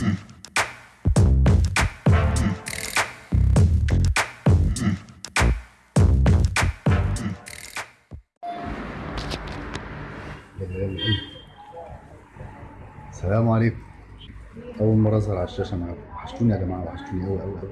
السلام عليكم. أول مرة أظهر على الشاشة معاكم وحشتوني يا جماعة وحشتوني أوي أوي أوي.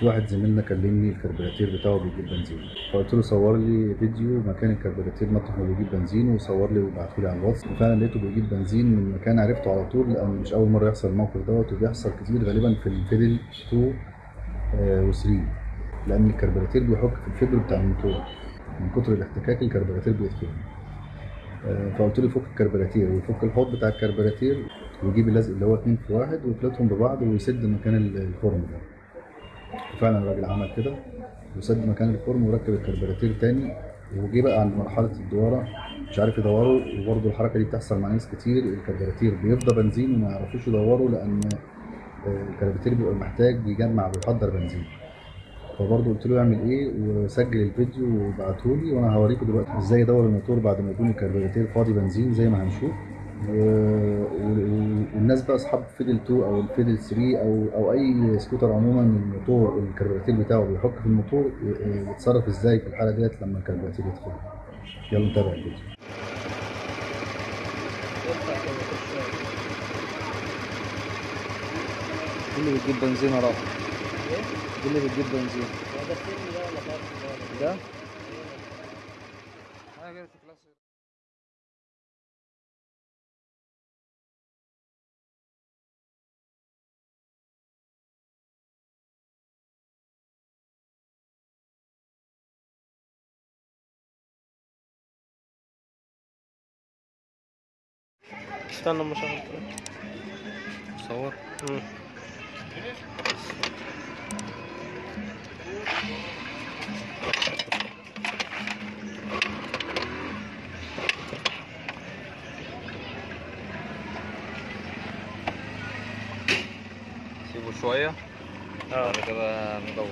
في واحد زميلنا كلمني الكربوراتير بتاعه بيجيب بنزين. فقلت له صور لي فيديو مكان الكربوراتير مطرح ما بيجيب بنزين وصور لي وبعته لي على الواتس. وفعلا لقيته بيجيب بنزين من مكان عرفته على طول لأن مش أول مرة يحصل الموقف دوت وبيحصل كتير غالبا في ال Fiddle 2 و 3 لأن الكربوراتير بيحك في ال fiber بتاع الموتور. من كتر الاحتكاك الكربوراتير بيتخرم آه، فقلت له فك الكربوراتير ويفك الحوض بتاع الكربوراتير ويجيب اللزق اللي هو اتنين في واحد ويخلطهم ببعض ويسد مكان ال- الخرم ده. وفعلا الراجل عمل كده وسد مكان الخرم وركب الكربوراتير تاني وجه بقى عند مرحلة الدوارة مش عارف يدوروا وبرضه الحركة دي بتحصل مع ناس كتير الكربوراتير بيفضى بنزين وما يعرفوش يدوروا لأن آه، الكربوراتير بيبقى محتاج بيجمع بيحضر بنزين. فبرضه قلت له يعمل إيه؟ وسجل الفيديو وبعتهولي وأنا هوريكم دلوقتي إزاي يدور الموتور بعد ما يكون الكربوراتير فاضي بنزين زي ما هنشوف. بقى أصحاب Fiddle 2 أو ال Fiddle 3 أو أو أي سكوتر عموما الموتور الكربوراتير بتاعه بيحك في الموتور يتصرف إزاي في الحالة ديت لما الكربوراتير يتخرم؟ يلا نتابع الفيديو. دي اللي بتجيب بنزين يا رافع دي اللي بتجيب بنزين. ده؟ حاجة استنى أما أشغل صور؟ سيبه شوية. آه. بعد كده ندور.